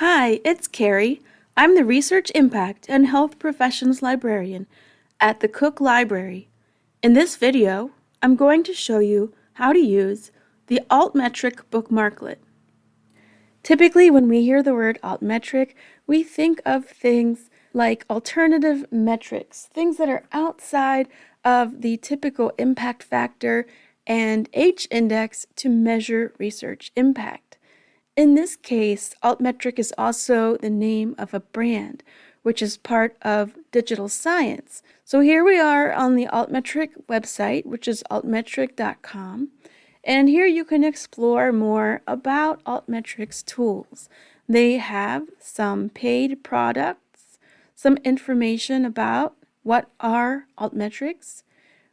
Hi, it's Carrie. I'm the Research Impact and Health Professions Librarian at the Cook Library. In this video, I'm going to show you how to use the altmetric bookmarklet. Typically, when we hear the word altmetric, we think of things like alternative metrics, things that are outside of the typical impact factor and H-index to measure research impact. In this case, Altmetric is also the name of a brand, which is part of digital science. So here we are on the Altmetric website, which is altmetric.com. And here you can explore more about Altmetric's tools. They have some paid products, some information about what are altmetrics,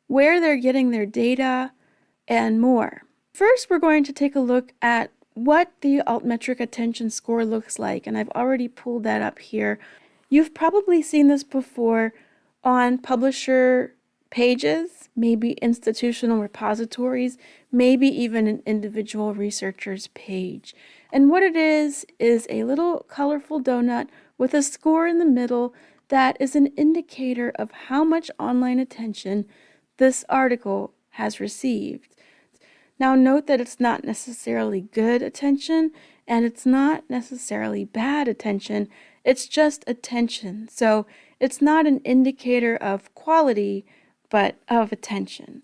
where they're getting their data, and more. First, we're going to take a look at what the altmetric attention score looks like, and I've already pulled that up here. You've probably seen this before on publisher pages, maybe institutional repositories, maybe even an individual researcher's page. And what it is, is a little colorful donut with a score in the middle that is an indicator of how much online attention this article has received. Now note that it's not necessarily good attention and it's not necessarily bad attention, it's just attention. So it's not an indicator of quality, but of attention.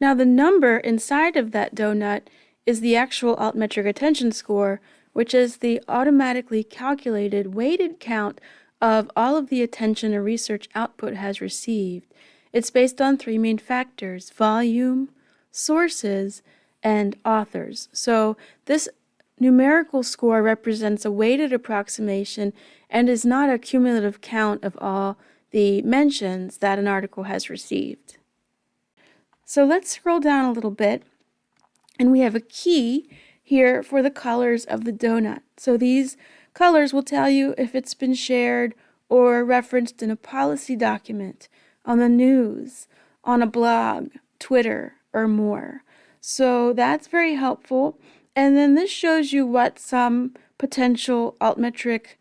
Now the number inside of that donut is the actual altmetric attention score, which is the automatically calculated weighted count of all of the attention a research output has received. It's based on three main factors, volume, sources, and authors. So this numerical score represents a weighted approximation and is not a cumulative count of all the mentions that an article has received. So let's scroll down a little bit and we have a key here for the colors of the donut. So these colors will tell you if it's been shared or referenced in a policy document, on the news, on a blog, Twitter, or more. So that's very helpful. And then this shows you what some potential altmetric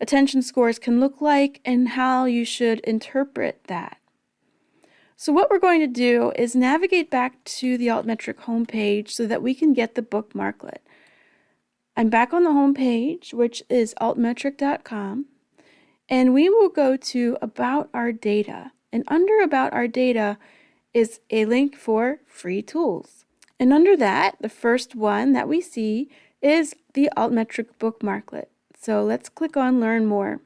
attention scores can look like and how you should interpret that. So what we're going to do is navigate back to the altmetric homepage so that we can get the bookmarklet. I'm back on the homepage, which is altmetric.com, and we will go to About Our Data. And under About Our Data, is a link for free tools. And under that, the first one that we see is the Altmetric bookmarklet. So let's click on Learn More.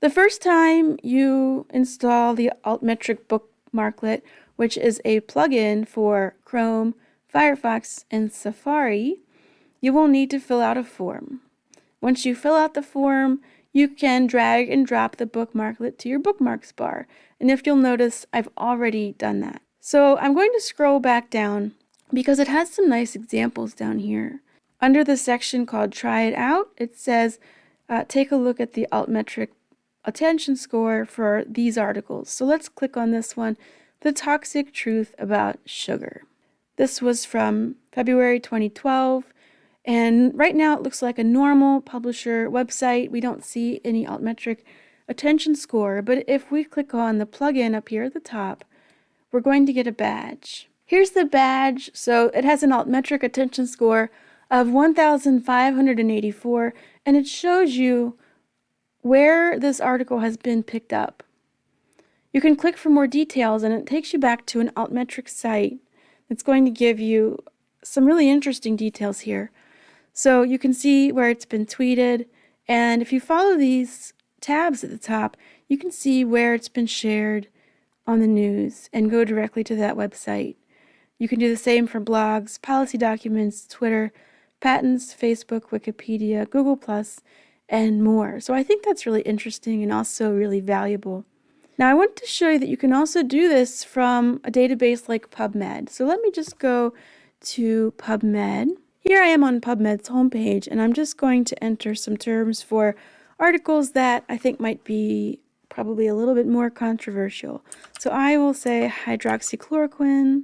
The first time you install the Altmetric bookmarklet, which is a plugin for Chrome, Firefox, and Safari, you will need to fill out a form. Once you fill out the form, you can drag and drop the bookmarklet to your bookmarks bar. And if you'll notice, I've already done that. So I'm going to scroll back down because it has some nice examples down here. Under the section called Try It Out, it says uh, take a look at the altmetric attention score for these articles. So let's click on this one, The Toxic Truth About Sugar. This was from February 2012. And right now it looks like a normal publisher website. We don't see any altmetric attention score, but if we click on the plugin up here at the top, we're going to get a badge. Here's the badge. So it has an altmetric attention score of 1,584, and it shows you where this article has been picked up. You can click for more details, and it takes you back to an altmetric site that's going to give you some really interesting details here. So you can see where it's been tweeted, and if you follow these tabs at the top, you can see where it's been shared, on the news and go directly to that website. You can do the same for blogs, policy documents, Twitter, patents, Facebook, Wikipedia, Google+, and more. So I think that's really interesting and also really valuable. Now I want to show you that you can also do this from a database like PubMed. So let me just go to PubMed. Here I am on PubMed's homepage and I'm just going to enter some terms for articles that I think might be probably a little bit more controversial. So I will say hydroxychloroquine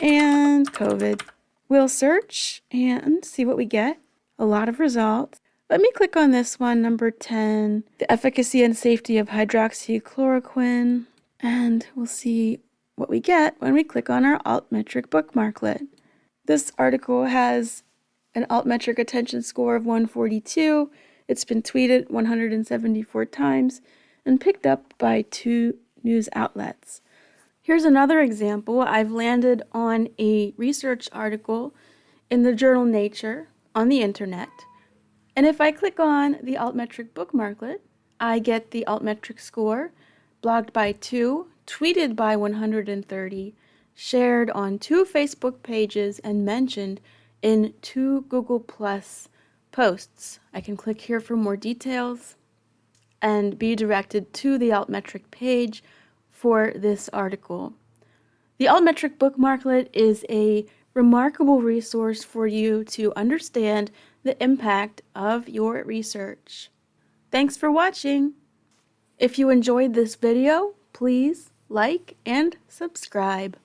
and COVID. We'll search and see what we get. A lot of results. Let me click on this one, number 10, the efficacy and safety of hydroxychloroquine, and we'll see what we get when we click on our altmetric bookmarklet. This article has an altmetric attention score of 142. It's been tweeted 174 times and picked up by two news outlets. Here's another example. I've landed on a research article in the journal Nature on the internet. And if I click on the altmetric bookmarklet, I get the altmetric score, blogged by two, tweeted by 130, shared on two Facebook pages, and mentioned in two Google Plus posts. I can click here for more details and be directed to the altmetric page for this article. The altmetric bookmarklet is a remarkable resource for you to understand the impact of your research. Thanks for watching! If you enjoyed this video, please like and subscribe.